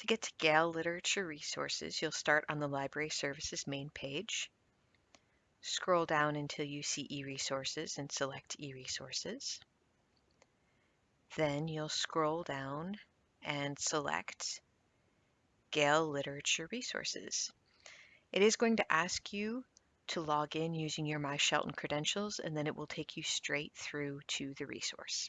To get to Gale Literature Resources, you'll start on the Library Services main page. Scroll down until you see eResources, and select eResources. Then you'll scroll down and select Gale Literature Resources. It is going to ask you to log in using your My Shelton credentials and then it will take you straight through to the resource.